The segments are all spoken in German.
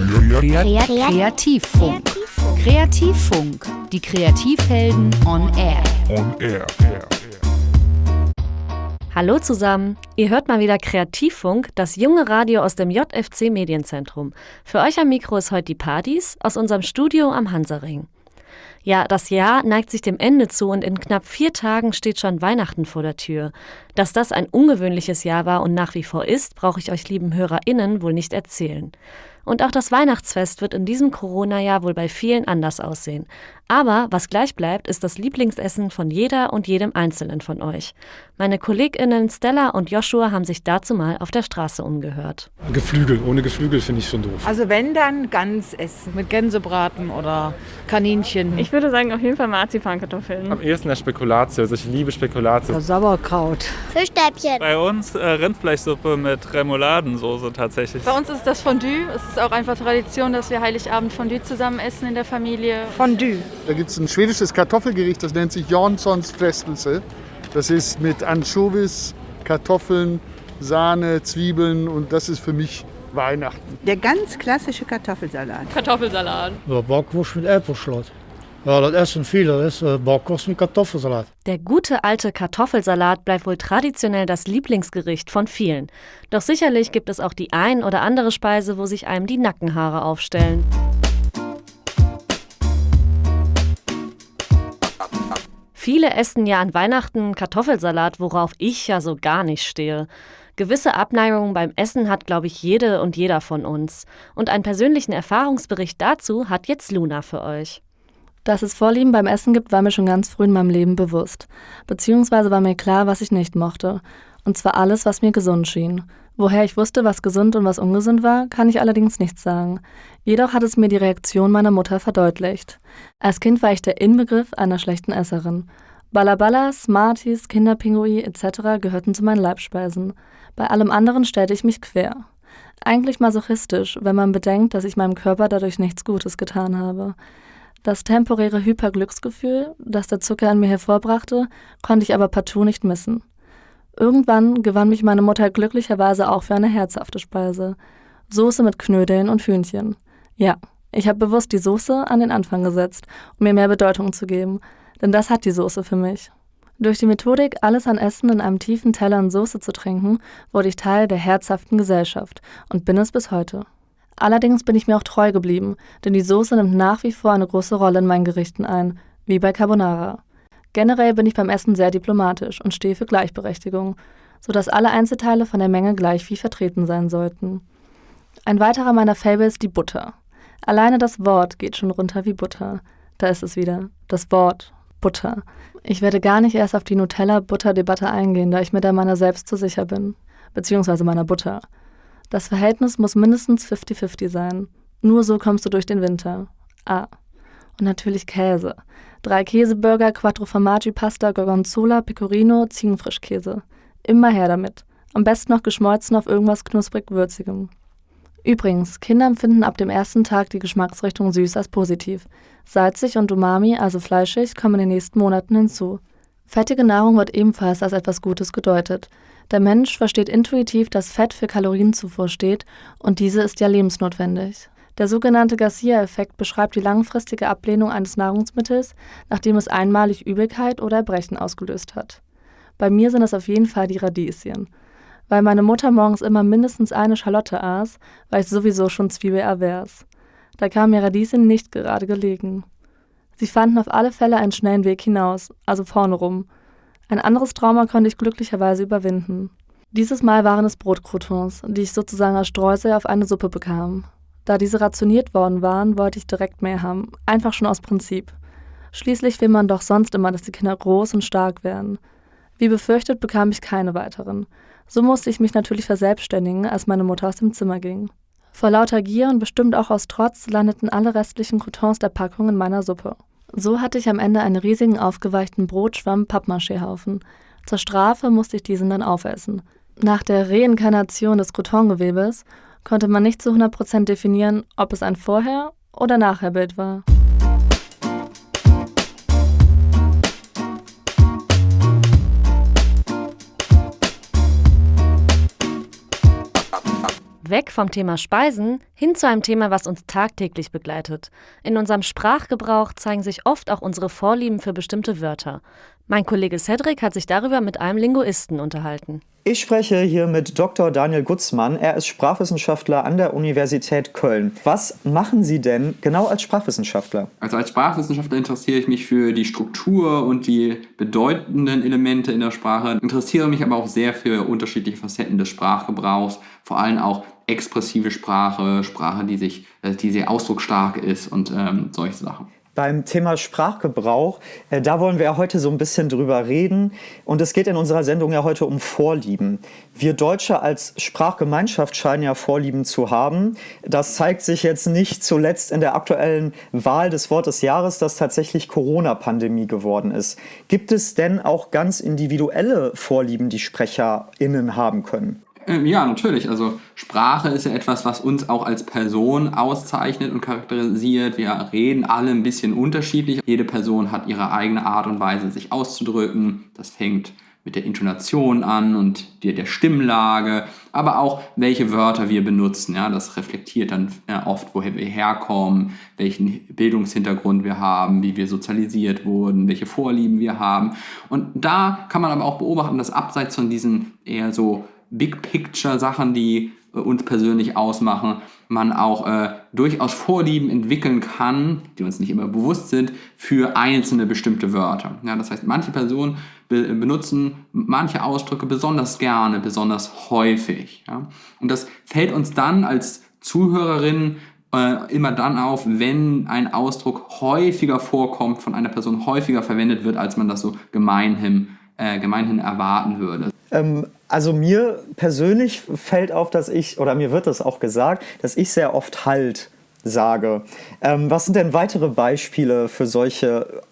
Kreativfunk. Kreativfunk. Die Kreativhelden on Air. On Air. Hallo zusammen, ihr hört mal wieder Kreativfunk, das junge Radio aus dem JFC Medienzentrum. Für euch am Mikro ist heute die Partys aus unserem Studio am Hansaring. Ja, das Jahr neigt sich dem Ende zu und in knapp vier Tagen steht schon Weihnachten vor der Tür. Dass das ein ungewöhnliches Jahr war und nach wie vor ist, brauche ich euch lieben HörerInnen wohl nicht erzählen. Und auch das Weihnachtsfest wird in diesem Corona-Jahr wohl bei vielen anders aussehen. Aber was gleich bleibt, ist das Lieblingsessen von jeder und jedem Einzelnen von euch. Meine KollegInnen Stella und Joshua haben sich dazu mal auf der Straße umgehört. Geflügel, ohne Geflügel finde ich schon doof. Also wenn dann ganz essen. Mit Gänsebraten oder Kaninchen. Ich würde sagen auf jeden Fall Marzipankartoffeln. Am ehesten der Spekulatius. Ich liebe Spekulatius. Sauerkraut. Fischstäbchen. Bei uns äh, Rindfleischsuppe mit Remouladensoße tatsächlich. Bei uns ist das Fondue. Es ist auch einfach Tradition, dass wir Heiligabend Fondue zusammen essen in der Familie. Fondue. Da gibt es ein schwedisches Kartoffelgericht, das nennt sich Janssons Frestelse. Das ist mit Anchovies, Kartoffeln, Sahne, Zwiebeln und das ist für mich Weihnachten. Der ganz klassische Kartoffelsalat. Kartoffelsalat. Ja, Bockwurst mit Äpfelschlot. Ja, das essen viele, das ist äh, Bockwurst mit Kartoffelsalat. Der gute alte Kartoffelsalat bleibt wohl traditionell das Lieblingsgericht von vielen. Doch sicherlich gibt es auch die ein oder andere Speise, wo sich einem die Nackenhaare aufstellen. Viele essen ja an Weihnachten Kartoffelsalat, worauf ich ja so gar nicht stehe. Gewisse Abneigungen beim Essen hat, glaube ich, jede und jeder von uns. Und einen persönlichen Erfahrungsbericht dazu hat jetzt Luna für euch. Dass es Vorlieben beim Essen gibt, war mir schon ganz früh in meinem Leben bewusst. Beziehungsweise war mir klar, was ich nicht mochte. Und zwar alles, was mir gesund schien. Woher ich wusste, was gesund und was ungesund war, kann ich allerdings nicht sagen. Jedoch hat es mir die Reaktion meiner Mutter verdeutlicht. Als Kind war ich der Inbegriff einer schlechten Esserin. Ballerballas, Smarties, Kinderpingui etc. gehörten zu meinen Leibspeisen. Bei allem anderen stellte ich mich quer. Eigentlich masochistisch, wenn man bedenkt, dass ich meinem Körper dadurch nichts Gutes getan habe. Das temporäre Hyperglücksgefühl, das der Zucker in mir hervorbrachte, konnte ich aber partout nicht missen. Irgendwann gewann mich meine Mutter glücklicherweise auch für eine herzhafte Speise. Soße mit Knödeln und Hühnchen. Ja, ich habe bewusst die Soße an den Anfang gesetzt, um mir mehr Bedeutung zu geben, denn das hat die Soße für mich. Durch die Methodik, alles an Essen in einem tiefen Teller in Soße zu trinken, wurde ich Teil der herzhaften Gesellschaft und bin es bis heute. Allerdings bin ich mir auch treu geblieben, denn die Soße nimmt nach wie vor eine große Rolle in meinen Gerichten ein, wie bei Carbonara. Generell bin ich beim Essen sehr diplomatisch und stehe für Gleichberechtigung, sodass alle Einzelteile von der Menge gleich viel vertreten sein sollten. Ein weiterer meiner Fable ist die Butter. Alleine das Wort geht schon runter wie Butter. Da ist es wieder. Das Wort. Butter. Ich werde gar nicht erst auf die Nutella-Butter-Debatte eingehen, da ich mir da meiner selbst zu sicher bin. Beziehungsweise meiner Butter. Das Verhältnis muss mindestens 50-50 sein. Nur so kommst du durch den Winter. Ah. Und natürlich Käse. Drei Käseburger, Quattro Formaggi Pasta, Gorgonzola, Pecorino, Ziegenfrischkäse. Immer her damit. Am besten noch geschmolzen auf irgendwas knusprig-würzigem. Übrigens, Kinder empfinden ab dem ersten Tag die Geschmacksrichtung süß als positiv. Salzig und Umami, also fleischig, kommen in den nächsten Monaten hinzu. Fettige Nahrung wird ebenfalls als etwas Gutes gedeutet. Der Mensch versteht intuitiv, dass Fett für Kalorienzufuhr steht und diese ist ja lebensnotwendig. Der sogenannte Garcia-Effekt beschreibt die langfristige Ablehnung eines Nahrungsmittels, nachdem es einmalig Übelkeit oder Erbrechen ausgelöst hat. Bei mir sind es auf jeden Fall die Radieschen. Weil meine Mutter morgens immer mindestens eine Schalotte aß, war ich sowieso schon zwiebelavers. Da kam mir Radieschen nicht gerade gelegen. Sie fanden auf alle Fälle einen schnellen Weg hinaus, also vorne rum. Ein anderes Trauma konnte ich glücklicherweise überwinden. Dieses Mal waren es Brotcroutons, die ich sozusagen als Streusel auf eine Suppe bekam. Da diese rationiert worden waren, wollte ich direkt mehr haben, einfach schon aus Prinzip. Schließlich will man doch sonst immer, dass die Kinder groß und stark werden. Wie befürchtet bekam ich keine weiteren. So musste ich mich natürlich verselbstständigen, als meine Mutter aus dem Zimmer ging. Vor lauter Gier und bestimmt auch aus Trotz landeten alle restlichen Croutons der Packung in meiner Suppe. So hatte ich am Ende einen riesigen aufgeweichten Brotschwamm Pappmaché-Haufen. Zur Strafe musste ich diesen dann aufessen. Nach der Reinkarnation des Croutongewebes konnte man nicht zu 100% definieren, ob es ein Vorher- oder Nachherbild war. Weg vom Thema Speisen hin zu einem Thema, was uns tagtäglich begleitet. In unserem Sprachgebrauch zeigen sich oft auch unsere Vorlieben für bestimmte Wörter. Mein Kollege Cedric hat sich darüber mit einem Linguisten unterhalten. Ich spreche hier mit Dr. Daniel Gutzmann. Er ist Sprachwissenschaftler an der Universität Köln. Was machen Sie denn genau als Sprachwissenschaftler? Also als Sprachwissenschaftler interessiere ich mich für die Struktur und die bedeutenden Elemente in der Sprache, interessiere mich aber auch sehr für unterschiedliche Facetten des Sprachgebrauchs, vor allem auch expressive Sprache, Sprache, die, sich, äh, die sehr ausdrucksstark ist und ähm, solche Sachen beim Thema Sprachgebrauch. Äh, da wollen wir ja heute so ein bisschen drüber reden. Und es geht in unserer Sendung ja heute um Vorlieben. Wir Deutsche als Sprachgemeinschaft scheinen ja Vorlieben zu haben. Das zeigt sich jetzt nicht zuletzt in der aktuellen Wahl des Wort des Jahres, das tatsächlich Corona-Pandemie geworden ist. Gibt es denn auch ganz individuelle Vorlieben, die SprecherInnen haben können? Ähm, ja, natürlich. Also Sprache ist ja etwas, was uns auch als Person auszeichnet und charakterisiert. Wir reden alle ein bisschen unterschiedlich. Jede Person hat ihre eigene Art und Weise, sich auszudrücken. Das fängt mit der Intonation an und der, der Stimmlage, aber auch welche Wörter wir benutzen. Ja, das reflektiert dann ja, oft, woher wir herkommen, welchen Bildungshintergrund wir haben, wie wir sozialisiert wurden, welche Vorlieben wir haben. Und da kann man aber auch beobachten, dass abseits von diesen eher so Big Picture Sachen, die äh, uns persönlich ausmachen, man auch äh, durchaus Vorlieben entwickeln kann, die uns nicht immer bewusst sind, für einzelne bestimmte Wörter. Ja, das heißt, manche Personen be benutzen manche Ausdrücke besonders gerne, besonders häufig. Ja? Und das fällt uns dann als Zuhörerinnen äh, immer dann auf, wenn ein Ausdruck häufiger vorkommt, von einer Person häufiger verwendet wird, als man das so gemeinhin, äh, gemeinhin erwarten würde. Ähm, also mir persönlich fällt auf, dass ich, oder mir wird das auch gesagt, dass ich sehr oft halt sage. Ähm, was sind denn weitere Beispiele für solche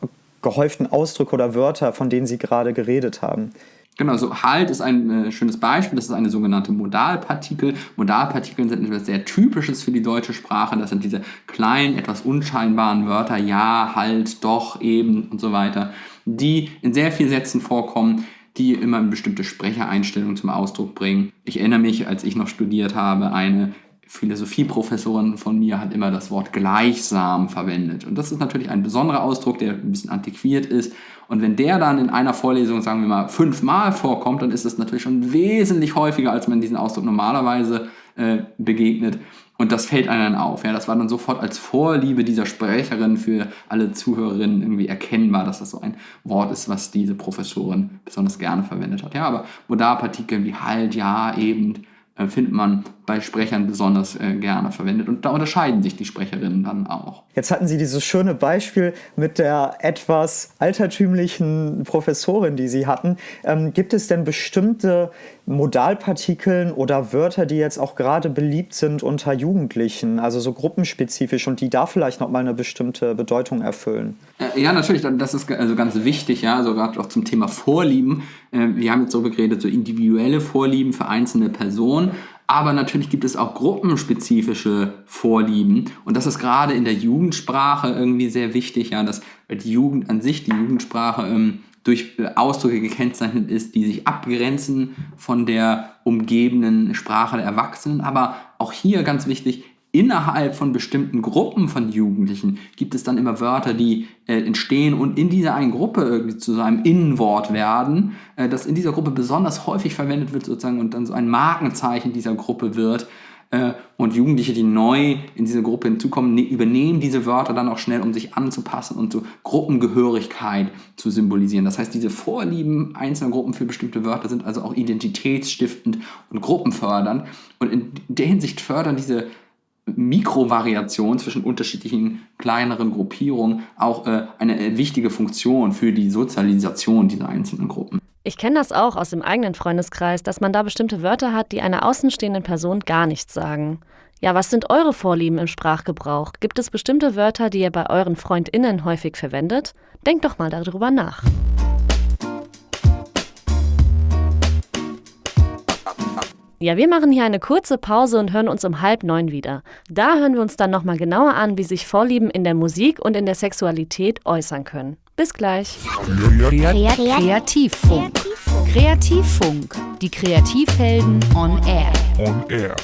gehäuften Ausdrücke oder Wörter, von denen Sie gerade geredet haben? Genau, so halt ist ein äh, schönes Beispiel. Das ist eine sogenannte Modalpartikel. Modalpartikel sind etwas sehr Typisches für die deutsche Sprache. Das sind diese kleinen, etwas unscheinbaren Wörter, ja, halt, doch, eben und so weiter, die in sehr vielen Sätzen vorkommen, die immer eine bestimmte Sprechereinstellung zum Ausdruck bringen. Ich erinnere mich, als ich noch studiert habe, eine Philosophieprofessorin von mir hat immer das Wort gleichsam verwendet. Und das ist natürlich ein besonderer Ausdruck, der ein bisschen antiquiert ist. Und wenn der dann in einer Vorlesung, sagen wir mal, fünfmal vorkommt, dann ist es natürlich schon wesentlich häufiger, als man diesen Ausdruck normalerweise äh, begegnet. Und das fällt einem dann auf. Ja, das war dann sofort als Vorliebe dieser Sprecherin für alle Zuhörerinnen irgendwie erkennbar, dass das so ein Wort ist, was diese Professorin besonders gerne verwendet hat. Ja, aber Modalpartikel wie halt, ja, eben, äh, findet man bei Sprechern besonders äh, gerne verwendet. Und da unterscheiden sich die Sprecherinnen dann auch. Jetzt hatten Sie dieses schöne Beispiel mit der etwas altertümlichen Professorin, die Sie hatten. Ähm, gibt es denn bestimmte Modalpartikeln oder Wörter, die jetzt auch gerade beliebt sind unter Jugendlichen, also so gruppenspezifisch und die da vielleicht nochmal eine bestimmte Bedeutung erfüllen? Äh, ja, natürlich, das ist also ganz wichtig, ja, also gerade auch zum Thema Vorlieben. Äh, wir haben jetzt so geredet, so individuelle Vorlieben für einzelne Personen. Aber natürlich gibt es auch gruppenspezifische Vorlieben. Und das ist gerade in der Jugendsprache irgendwie sehr wichtig, ja, dass die Jugend an sich, die Jugendsprache ähm, durch Ausdrücke gekennzeichnet ist, die sich abgrenzen von der umgebenden Sprache der Erwachsenen. Aber auch hier ganz wichtig, innerhalb von bestimmten Gruppen von Jugendlichen gibt es dann immer Wörter, die äh, entstehen und in dieser einen Gruppe irgendwie zu so einem Innenwort werden, äh, das in dieser Gruppe besonders häufig verwendet wird sozusagen und dann so ein Markenzeichen dieser Gruppe wird. Äh, und Jugendliche, die neu in diese Gruppe hinzukommen, ne übernehmen diese Wörter dann auch schnell, um sich anzupassen und so Gruppengehörigkeit zu symbolisieren. Das heißt, diese Vorlieben einzelner Gruppen für bestimmte Wörter sind also auch identitätsstiftend und gruppenfördernd. Und in der Hinsicht fördern diese Mikrovariation zwischen unterschiedlichen kleineren Gruppierungen auch äh, eine äh, wichtige Funktion für die Sozialisation dieser einzelnen Gruppen. Ich kenne das auch aus dem eigenen Freundeskreis, dass man da bestimmte Wörter hat, die einer außenstehenden Person gar nichts sagen. Ja, was sind eure Vorlieben im Sprachgebrauch? Gibt es bestimmte Wörter, die ihr bei euren FreundInnen häufig verwendet? Denkt doch mal darüber nach. Ja, wir machen hier eine kurze Pause und hören uns um halb neun wieder. Da hören wir uns dann nochmal genauer an, wie sich Vorlieben in der Musik und in der Sexualität äußern können. Bis gleich. Kreativfunk. Kreativfunk. Die Kreativhelden on Air. On Air.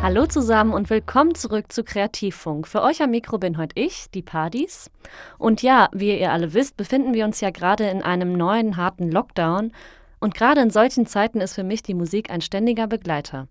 Hallo zusammen und willkommen zurück zu Kreativfunk. Für euch am Mikro bin heute ich, die Padis. Und ja, wie ihr alle wisst, befinden wir uns ja gerade in einem neuen harten Lockdown. Und gerade in solchen Zeiten ist für mich die Musik ein ständiger Begleiter.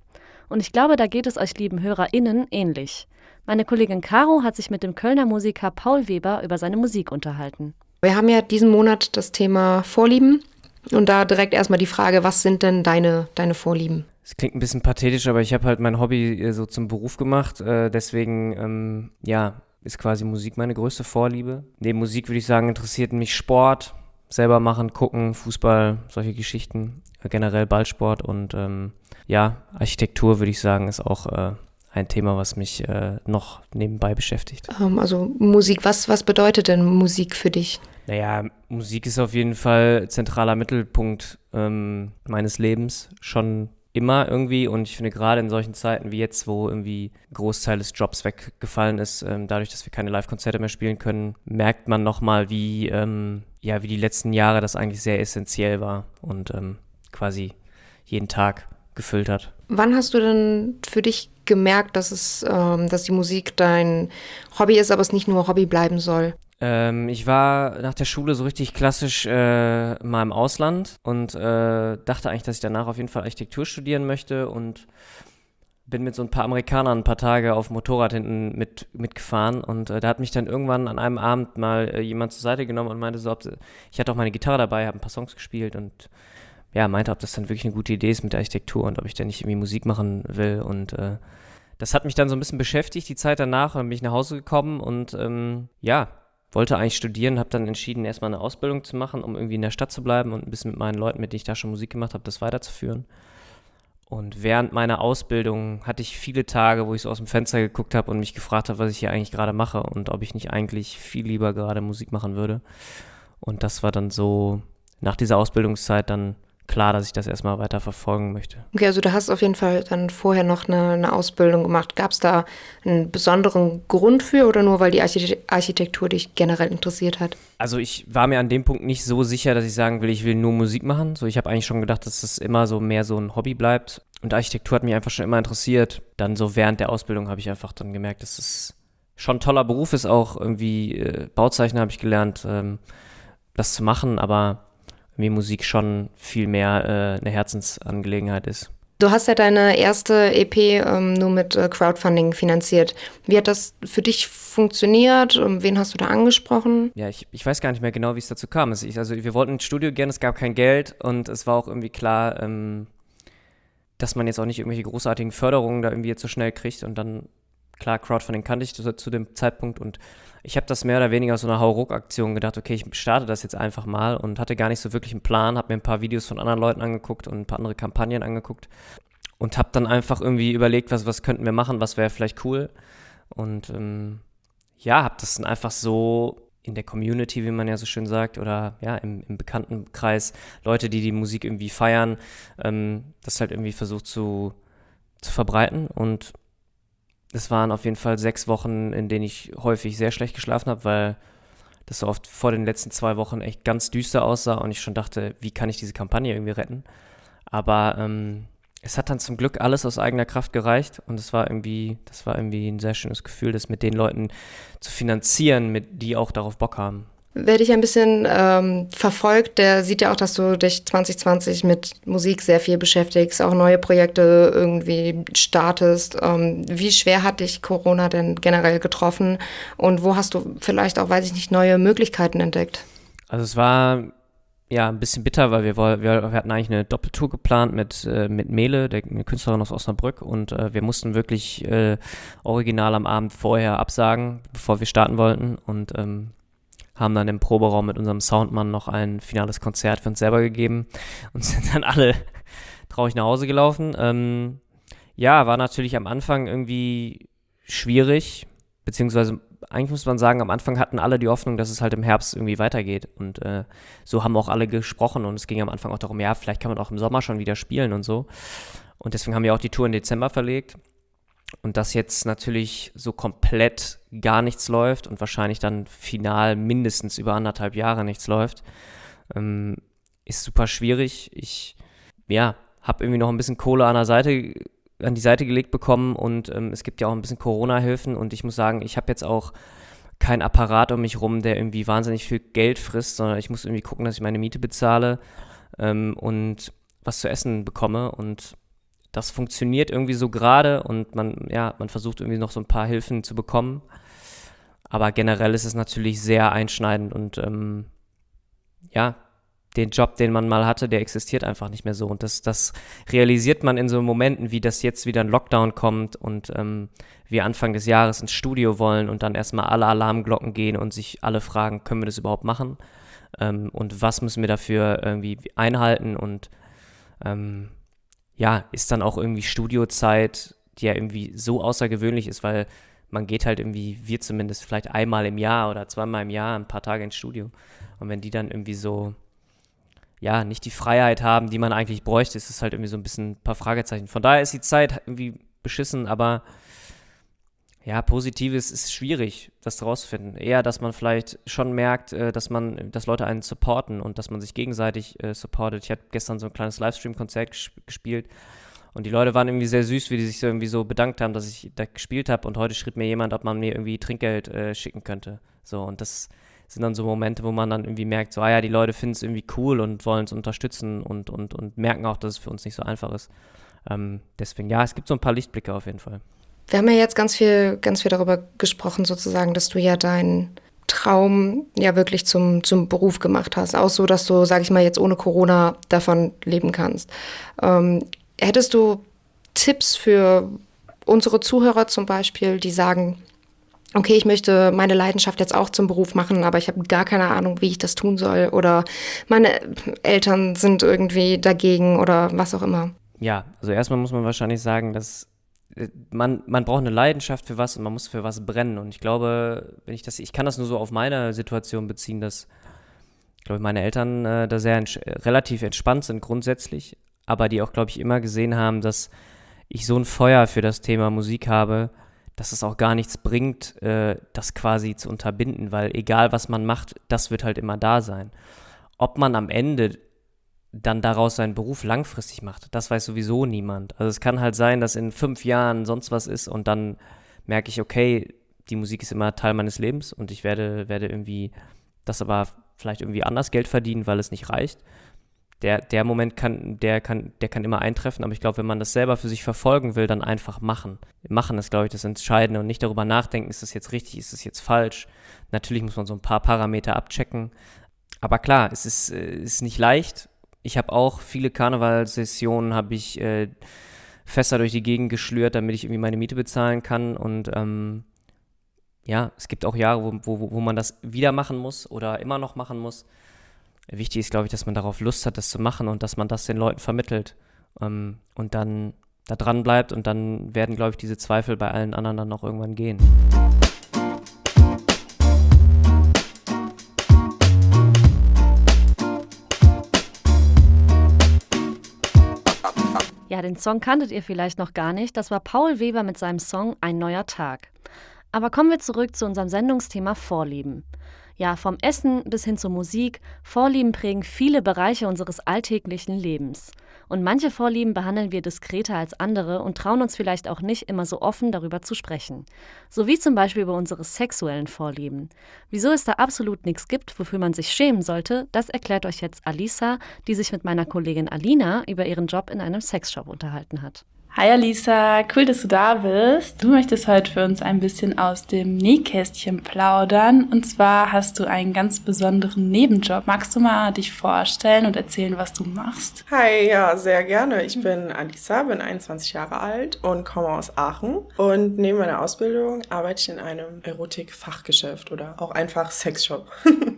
Und ich glaube, da geht es euch lieben HörerInnen ähnlich. Meine Kollegin Caro hat sich mit dem Kölner Musiker Paul Weber über seine Musik unterhalten. Wir haben ja diesen Monat das Thema Vorlieben. Und da direkt erstmal die Frage, was sind denn deine, deine Vorlieben? Es klingt ein bisschen pathetisch, aber ich habe halt mein Hobby äh, so zum Beruf gemacht. Äh, deswegen, ähm, ja, ist quasi Musik meine größte Vorliebe. Neben Musik würde ich sagen, interessiert mich Sport, selber machen, gucken, Fußball, solche Geschichten, generell Ballsport und ähm, ja, Architektur würde ich sagen, ist auch äh, ein Thema, was mich äh, noch nebenbei beschäftigt. Ähm, also Musik, was, was bedeutet denn Musik für dich? Naja, Musik ist auf jeden Fall zentraler Mittelpunkt ähm, meines Lebens, schon immer irgendwie und ich finde gerade in solchen Zeiten wie jetzt, wo irgendwie Großteil des Jobs weggefallen ist, ähm, dadurch, dass wir keine Live-Konzerte mehr spielen können, merkt man nochmal, wie, ähm, ja, wie die letzten Jahre das eigentlich sehr essentiell war und ähm, quasi jeden Tag gefüllt hat. Wann hast du denn für dich gemerkt, dass es, ähm, dass die Musik dein Hobby ist, aber es nicht nur Hobby bleiben soll? Ähm, ich war nach der Schule so richtig klassisch äh, mal im Ausland und äh, dachte eigentlich, dass ich danach auf jeden Fall Architektur studieren möchte und bin mit so ein paar Amerikanern ein paar Tage auf dem Motorrad hinten mit, mitgefahren und äh, da hat mich dann irgendwann an einem Abend mal äh, jemand zur Seite genommen und meinte so, ich hatte auch meine Gitarre dabei, habe ein paar Songs gespielt und ja, meinte, ob das dann wirklich eine gute Idee ist mit der Architektur und ob ich dann nicht irgendwie Musik machen will und äh, das hat mich dann so ein bisschen beschäftigt, die Zeit danach, dann bin ich nach Hause gekommen und ähm, ja, wollte eigentlich studieren, habe dann entschieden, erstmal eine Ausbildung zu machen, um irgendwie in der Stadt zu bleiben und ein bisschen mit meinen Leuten, mit denen ich da schon Musik gemacht habe, das weiterzuführen. Und während meiner Ausbildung hatte ich viele Tage, wo ich so aus dem Fenster geguckt habe und mich gefragt habe, was ich hier eigentlich gerade mache und ob ich nicht eigentlich viel lieber gerade Musik machen würde. Und das war dann so nach dieser Ausbildungszeit dann klar, dass ich das erstmal weiter verfolgen möchte. Okay, also du hast auf jeden Fall dann vorher noch eine, eine Ausbildung gemacht. Gab es da einen besonderen Grund für oder nur weil die Architektur dich generell interessiert hat? Also ich war mir an dem Punkt nicht so sicher, dass ich sagen will, ich will nur Musik machen. So, ich habe eigentlich schon gedacht, dass das immer so mehr so ein Hobby bleibt. Und Architektur hat mich einfach schon immer interessiert. Dann so während der Ausbildung habe ich einfach dann gemerkt, dass es schon ein toller Beruf ist, auch irgendwie äh, Bauzeichner habe ich gelernt, ähm, das zu machen, aber mir Musik schon viel mehr äh, eine Herzensangelegenheit ist. Du hast ja deine erste EP ähm, nur mit äh, Crowdfunding finanziert. Wie hat das für dich funktioniert? Wen hast du da angesprochen? Ja, ich, ich weiß gar nicht mehr genau, wie es dazu kam. Also, ich, also wir wollten ins Studio gehen, es gab kein Geld und es war auch irgendwie klar, ähm, dass man jetzt auch nicht irgendwelche großartigen Förderungen da irgendwie jetzt so schnell kriegt und dann klar, Crowdfunding kannte ich zu, zu dem Zeitpunkt und ich habe das mehr oder weniger so einer Hauruck-Aktion gedacht, okay, ich starte das jetzt einfach mal und hatte gar nicht so wirklich einen Plan, habe mir ein paar Videos von anderen Leuten angeguckt und ein paar andere Kampagnen angeguckt und habe dann einfach irgendwie überlegt, was, was könnten wir machen, was wäre vielleicht cool und ähm, ja, habe das dann einfach so in der Community, wie man ja so schön sagt, oder ja, im, im Bekanntenkreis, Leute, die die Musik irgendwie feiern, ähm, das halt irgendwie versucht zu, zu verbreiten und es waren auf jeden Fall sechs Wochen, in denen ich häufig sehr schlecht geschlafen habe, weil das so oft vor den letzten zwei Wochen echt ganz düster aussah und ich schon dachte, wie kann ich diese Kampagne irgendwie retten? Aber ähm, es hat dann zum Glück alles aus eigener Kraft gereicht und es war irgendwie, das war irgendwie ein sehr schönes Gefühl, das mit den Leuten zu finanzieren, mit die auch darauf Bock haben. Wer dich ein bisschen ähm, verfolgt, der sieht ja auch, dass du dich 2020 mit Musik sehr viel beschäftigst, auch neue Projekte irgendwie startest. Ähm, wie schwer hat dich Corona denn generell getroffen und wo hast du vielleicht auch, weiß ich nicht, neue Möglichkeiten entdeckt? Also es war ja ein bisschen bitter, weil wir, wir, hatten eigentlich eine Doppeltour geplant mit, äh, mit Mele, der Künstlerin aus Osnabrück und äh, wir mussten wirklich äh, original am Abend vorher absagen, bevor wir starten wollten und ähm, haben dann im Proberaum mit unserem Soundmann noch ein finales Konzert für uns selber gegeben und sind dann alle traurig nach Hause gelaufen. Ähm, ja, war natürlich am Anfang irgendwie schwierig, beziehungsweise eigentlich muss man sagen, am Anfang hatten alle die Hoffnung, dass es halt im Herbst irgendwie weitergeht. Und äh, so haben auch alle gesprochen und es ging am Anfang auch darum, ja, vielleicht kann man auch im Sommer schon wieder spielen und so. Und deswegen haben wir auch die Tour in Dezember verlegt. Und dass jetzt natürlich so komplett gar nichts läuft und wahrscheinlich dann final mindestens über anderthalb Jahre nichts läuft, ähm, ist super schwierig. Ich, ja, habe irgendwie noch ein bisschen Kohle an der Seite an die Seite gelegt bekommen und ähm, es gibt ja auch ein bisschen Corona-Hilfen und ich muss sagen, ich habe jetzt auch keinen Apparat um mich rum, der irgendwie wahnsinnig viel Geld frisst, sondern ich muss irgendwie gucken, dass ich meine Miete bezahle ähm, und was zu essen bekomme und das funktioniert irgendwie so gerade und man, ja, man versucht irgendwie noch so ein paar Hilfen zu bekommen. Aber generell ist es natürlich sehr einschneidend und ähm, ja, den Job, den man mal hatte, der existiert einfach nicht mehr so. Und das, das realisiert man in so Momenten, wie das jetzt wieder ein Lockdown kommt und ähm, wir Anfang des Jahres ins Studio wollen und dann erstmal alle Alarmglocken gehen und sich alle fragen, können wir das überhaupt machen? Ähm, und was müssen wir dafür irgendwie einhalten? Und ähm, ja, ist dann auch irgendwie Studiozeit, die ja irgendwie so außergewöhnlich ist, weil man geht halt irgendwie, wir zumindest, vielleicht einmal im Jahr oder zweimal im Jahr ein paar Tage ins Studio. Und wenn die dann irgendwie so, ja, nicht die Freiheit haben, die man eigentlich bräuchte, ist es halt irgendwie so ein bisschen ein paar Fragezeichen. Von daher ist die Zeit irgendwie beschissen, aber ja, Positives ist schwierig, das rauszufinden. Eher, dass man vielleicht schon merkt, äh, dass man, dass Leute einen supporten und dass man sich gegenseitig äh, supportet. Ich habe gestern so ein kleines Livestream-Konzert gespielt und die Leute waren irgendwie sehr süß, wie die sich so irgendwie so bedankt haben, dass ich da gespielt habe. Und heute schrieb mir jemand, ob man mir irgendwie Trinkgeld äh, schicken könnte. So, und das sind dann so Momente, wo man dann irgendwie merkt, so, ah ja, die Leute finden es irgendwie cool und wollen es unterstützen und, und, und merken auch, dass es für uns nicht so einfach ist. Ähm, deswegen, ja, es gibt so ein paar Lichtblicke auf jeden Fall. Wir haben ja jetzt ganz viel, ganz viel darüber gesprochen, sozusagen, dass du ja deinen Traum ja wirklich zum, zum Beruf gemacht hast. Auch so, dass du, sag ich mal, jetzt ohne Corona davon leben kannst. Ähm, hättest du Tipps für unsere Zuhörer zum Beispiel, die sagen, okay, ich möchte meine Leidenschaft jetzt auch zum Beruf machen, aber ich habe gar keine Ahnung, wie ich das tun soll oder meine Eltern sind irgendwie dagegen oder was auch immer. Ja, also erstmal muss man wahrscheinlich sagen, dass man, man braucht eine Leidenschaft für was und man muss für was brennen. Und ich glaube, wenn ich das, ich kann das nur so auf meine Situation beziehen, dass, ich glaube, meine Eltern äh, da sehr ents relativ entspannt sind grundsätzlich, aber die auch, glaube ich, immer gesehen haben, dass ich so ein Feuer für das Thema Musik habe, dass es auch gar nichts bringt, äh, das quasi zu unterbinden, weil egal was man macht, das wird halt immer da sein. Ob man am Ende dann daraus seinen Beruf langfristig macht. Das weiß sowieso niemand. Also es kann halt sein, dass in fünf Jahren sonst was ist und dann merke ich, okay, die Musik ist immer Teil meines Lebens und ich werde, werde irgendwie das aber vielleicht irgendwie anders Geld verdienen, weil es nicht reicht. Der, der Moment kann, der kann, der kann immer eintreffen, aber ich glaube, wenn man das selber für sich verfolgen will, dann einfach machen. Machen ist, glaube ich, das Entscheidende und nicht darüber nachdenken, ist das jetzt richtig, ist das jetzt falsch. Natürlich muss man so ein paar Parameter abchecken. Aber klar, es ist, äh, ist nicht leicht ich habe auch viele Karnevalssessionen, habe ich äh, Fässer durch die Gegend geschlürt, damit ich irgendwie meine Miete bezahlen kann. Und ähm, ja, es gibt auch Jahre, wo, wo, wo man das wieder machen muss oder immer noch machen muss. Wichtig ist, glaube ich, dass man darauf Lust hat, das zu machen und dass man das den Leuten vermittelt ähm, und dann da dran bleibt und dann werden, glaube ich, diese Zweifel bei allen anderen dann auch irgendwann gehen. Ja, den Song kanntet ihr vielleicht noch gar nicht. Das war Paul Weber mit seinem Song Ein neuer Tag. Aber kommen wir zurück zu unserem Sendungsthema Vorlieben. Ja, vom Essen bis hin zur Musik, Vorlieben prägen viele Bereiche unseres alltäglichen Lebens. Und manche Vorlieben behandeln wir diskreter als andere und trauen uns vielleicht auch nicht immer so offen darüber zu sprechen. So wie zum Beispiel über unsere sexuellen Vorlieben. Wieso es da absolut nichts gibt, wofür man sich schämen sollte, das erklärt euch jetzt Alisa, die sich mit meiner Kollegin Alina über ihren Job in einem Sexshop unterhalten hat. Hi Alisa, cool, dass du da bist. Du möchtest heute für uns ein bisschen aus dem Nähkästchen plaudern. Und zwar hast du einen ganz besonderen Nebenjob. Magst du mal dich vorstellen und erzählen, was du machst? Hi, ja, sehr gerne. Ich bin Alisa, bin 21 Jahre alt und komme aus Aachen. Und neben meiner Ausbildung arbeite ich in einem Erotik-Fachgeschäft oder auch einfach Sexshop.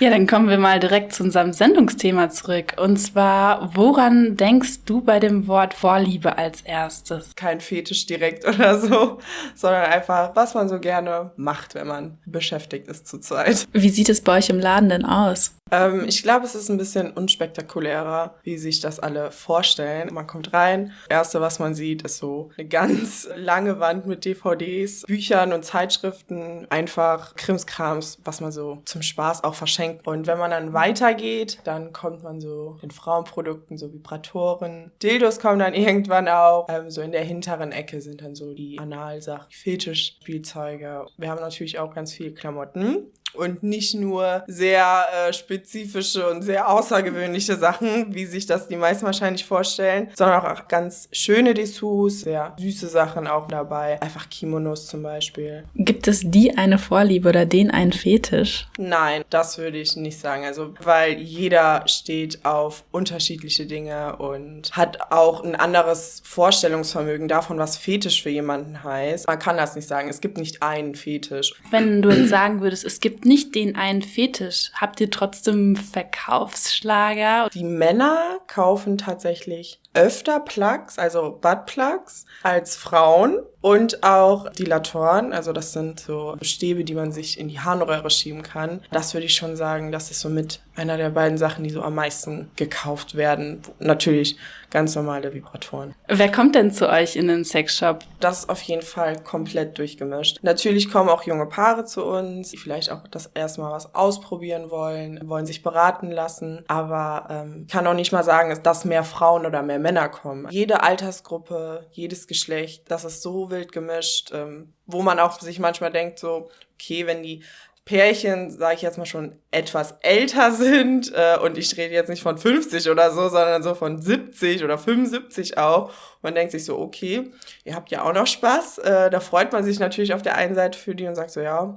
Ja, dann kommen wir mal direkt zu unserem Sendungsthema zurück. Und zwar, woran denkst du bei dem Wort Vorliebe als erstes? Kein Fetisch direkt oder so, sondern einfach, was man so gerne macht, wenn man beschäftigt ist zurzeit. Wie sieht es bei euch im Laden denn aus? Ähm, ich glaube, es ist ein bisschen unspektakulärer, wie sich das alle vorstellen. Man kommt rein, erste, was man sieht, ist so eine ganz lange Wand mit DVDs, Büchern und Zeitschriften, einfach Krimskrams, was man so zum Spaß auch verschafft verschenkt. Und wenn man dann weitergeht, dann kommt man so in Frauenprodukten, so Vibratoren. Dildos kommen dann irgendwann auch. Ähm, so in der hinteren Ecke sind dann so die Analsachen, Fetischspielzeuge. Wir haben natürlich auch ganz viele Klamotten und nicht nur sehr äh, spezifische und sehr außergewöhnliche Sachen, wie sich das die meisten wahrscheinlich vorstellen, sondern auch ganz schöne Dessous, sehr süße Sachen auch dabei, einfach Kimonos zum Beispiel. Gibt es die eine Vorliebe oder den einen Fetisch? Nein, das würde ich nicht sagen. Also, weil jeder steht auf unterschiedliche Dinge und hat auch ein anderes Vorstellungsvermögen davon, was Fetisch für jemanden heißt. Man kann das nicht sagen. Es gibt nicht einen Fetisch. Wenn du jetzt sagen würdest, es gibt nicht den einen Fetisch. Habt ihr trotzdem Verkaufsschlager? Die Männer kaufen tatsächlich öfter Plugs, also Buttplugs, als Frauen und auch Dilatoren. Also das sind so Stäbe, die man sich in die Harnröhre schieben kann. Das würde ich schon sagen, das ist so mit einer der beiden Sachen, die so am meisten gekauft werden. Natürlich ganz normale Vibratoren. Wer kommt denn zu euch in den Sexshop? Das ist auf jeden Fall komplett durchgemischt. Natürlich kommen auch junge Paare zu uns, die vielleicht auch das erste Mal was ausprobieren wollen, wollen sich beraten lassen. Aber ähm, kann auch nicht mal sagen, dass mehr Frauen oder mehr Männer kommen. Jede Altersgruppe, jedes Geschlecht, das ist so wild gemischt, ähm, wo man auch sich manchmal denkt, so, okay, wenn die Pärchen, sage ich jetzt mal schon, etwas älter sind äh, und ich rede jetzt nicht von 50 oder so, sondern so von 70 oder 75 auch. Man denkt sich so, okay, ihr habt ja auch noch Spaß. Äh, da freut man sich natürlich auf der einen Seite für die und sagt so, ja,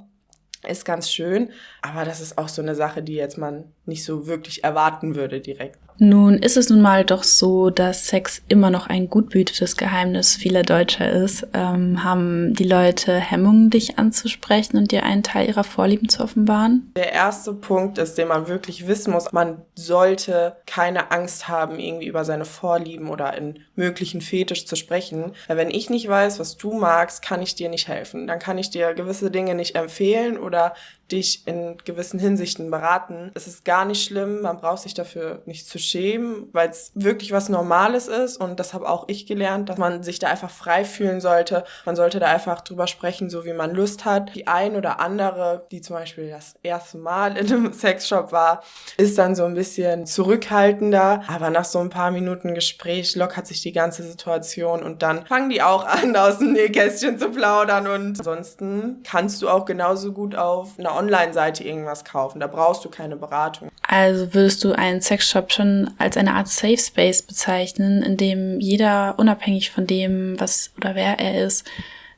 ist ganz schön, aber das ist auch so eine Sache, die jetzt man nicht so wirklich erwarten würde direkt. Nun ist es nun mal doch so, dass Sex immer noch ein gut behütetes Geheimnis vieler Deutscher ist. Ähm, haben die Leute Hemmungen, dich anzusprechen und dir einen Teil ihrer Vorlieben zu offenbaren? Der erste Punkt ist, den man wirklich wissen muss, man sollte keine Angst haben, irgendwie über seine Vorlieben oder in möglichen Fetisch zu sprechen. Weil wenn ich nicht weiß, was du magst, kann ich dir nicht helfen. Dann kann ich dir gewisse Dinge nicht empfehlen oder dich in gewissen Hinsichten beraten. Es ist gar nicht schlimm, man braucht sich dafür nicht zu schämen, weil es wirklich was Normales ist und das habe auch ich gelernt, dass man sich da einfach frei fühlen sollte. Man sollte da einfach drüber sprechen, so wie man Lust hat. Die ein oder andere, die zum Beispiel das erste Mal in einem Sexshop war, ist dann so ein bisschen zurückhaltender, aber nach so ein paar Minuten Gespräch lockert sich die ganze Situation und dann fangen die auch an, aus dem Nähkästchen zu plaudern und ansonsten kannst du auch genauso gut auf einer Online-Seite irgendwas kaufen. Da brauchst du keine Beratung. Also würdest du einen Sexshop schon als eine Art Safe Space bezeichnen, in dem jeder unabhängig von dem, was oder wer er ist,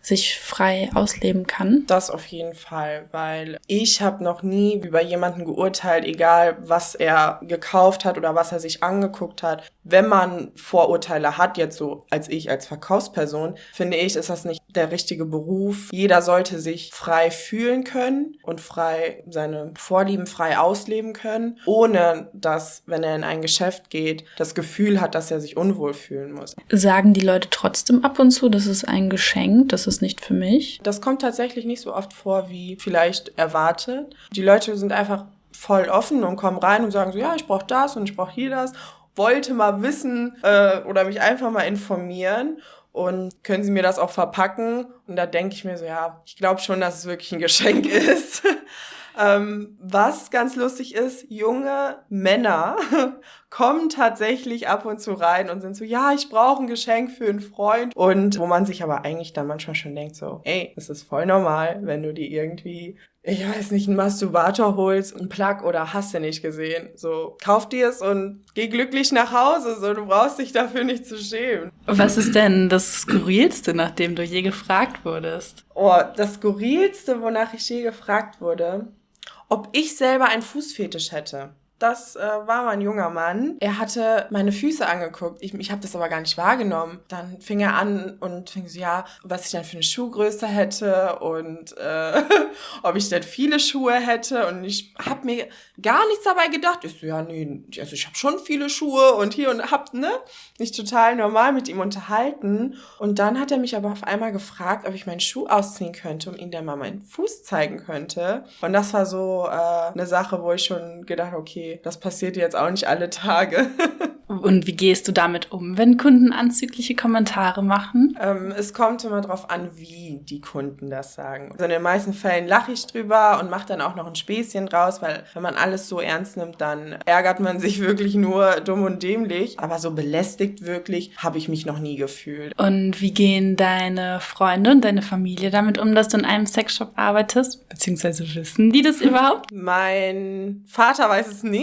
sich frei ausleben kann. Das auf jeden Fall, weil ich habe noch nie über jemanden geurteilt, egal was er gekauft hat oder was er sich angeguckt hat. Wenn man Vorurteile hat, jetzt so als ich als Verkaufsperson, finde ich, ist das nicht der richtige Beruf. Jeder sollte sich frei fühlen können und frei seine Vorlieben frei ausleben können, ohne dass, wenn er in ein Geschäft geht, das Gefühl hat, dass er sich unwohl fühlen muss. Sagen die Leute trotzdem ab und zu, das ist ein Geschenk, das ist nicht für mich? Das kommt tatsächlich nicht so oft vor, wie vielleicht erwartet. Die Leute sind einfach voll offen und kommen rein und sagen so, ja, ich brauche das und ich brauche hier das. Wollte mal wissen äh, oder mich einfach mal informieren und können Sie mir das auch verpacken? Und da denke ich mir so, ja, ich glaube schon, dass es wirklich ein Geschenk ist. Ähm, was ganz lustig ist, junge Männer kommen tatsächlich ab und zu rein und sind so, ja, ich brauche ein Geschenk für einen Freund. Und wo man sich aber eigentlich dann manchmal schon denkt, so, ey, es ist voll normal, wenn du dir irgendwie ich weiß nicht, einen Masturbator holst, einen Plug oder hast du nicht gesehen. So, kauf dir es und geh glücklich nach Hause. So, du brauchst dich dafür nicht zu schämen. Was ist denn das Skurrilste, nachdem du je gefragt wurdest? Oh, das Skurrilste, wonach ich je gefragt wurde, ob ich selber einen Fußfetisch hätte. Das äh, war mein junger Mann. Er hatte meine Füße angeguckt. Ich, ich habe das aber gar nicht wahrgenommen. Dann fing er an und fing so, ja, was ich dann für eine Schuhgröße hätte und äh, ob ich denn viele Schuhe hätte. Und ich habe mir gar nichts dabei gedacht. Ich so, ja, nee, also ich habe schon viele Schuhe und hier und hab, ne, mich total normal mit ihm unterhalten. Und dann hat er mich aber auf einmal gefragt, ob ich meinen Schuh ausziehen könnte, um ihm dann mal meinen Fuß zeigen könnte. Und das war so äh, eine Sache, wo ich schon gedacht, okay, okay, das passiert jetzt auch nicht alle Tage. Und wie gehst du damit um, wenn Kunden anzügliche Kommentare machen? Ähm, es kommt immer darauf an, wie die Kunden das sagen. Also in den meisten Fällen lache ich drüber und mache dann auch noch ein Späßchen draus, weil wenn man alles so ernst nimmt, dann ärgert man sich wirklich nur dumm und dämlich. Aber so belästigt wirklich habe ich mich noch nie gefühlt. Und wie gehen deine Freunde und deine Familie damit um, dass du in einem Sexshop arbeitest? Beziehungsweise wissen die das überhaupt? Mein Vater weiß es nicht.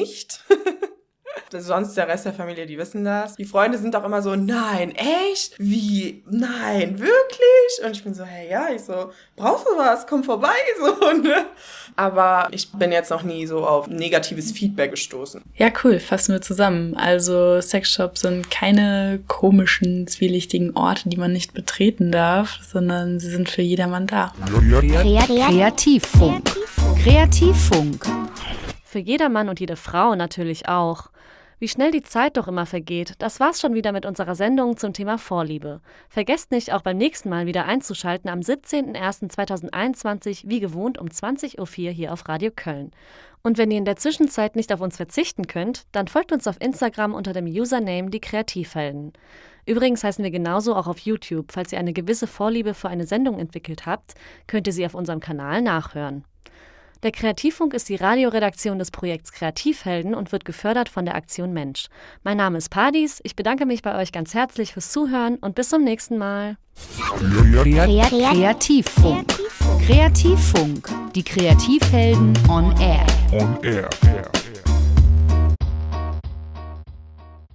Sonst der Rest der Familie, die wissen das. Die Freunde sind auch immer so, nein, echt? Wie? Nein, wirklich? Und ich bin so, hey, ja, ich so, brauchst du was? Komm vorbei, so, ne? Aber ich bin jetzt noch nie so auf negatives Feedback gestoßen. Ja, cool, fassen wir zusammen. Also Sexshops sind keine komischen, zwielichtigen Orte, die man nicht betreten darf, sondern sie sind für jedermann da. Kreativfunk. Kreativfunk. Für jedermann und jede Frau natürlich auch. Wie schnell die Zeit doch immer vergeht, das war's schon wieder mit unserer Sendung zum Thema Vorliebe. Vergesst nicht, auch beim nächsten Mal wieder einzuschalten am 17.01.2021, wie gewohnt um 20.04 Uhr hier auf Radio Köln. Und wenn ihr in der Zwischenzeit nicht auf uns verzichten könnt, dann folgt uns auf Instagram unter dem Username die Kreativhelden. Übrigens heißen wir genauso auch auf YouTube. Falls ihr eine gewisse Vorliebe für eine Sendung entwickelt habt, könnt ihr sie auf unserem Kanal nachhören. Der Kreativfunk ist die Radioredaktion des Projekts Kreativhelden und wird gefördert von der Aktion Mensch. Mein Name ist Padis, ich bedanke mich bei euch ganz herzlich fürs Zuhören und bis zum nächsten Mal. Kreativfunk. Kreativfunk. Die Kreativhelden on Air. On Air.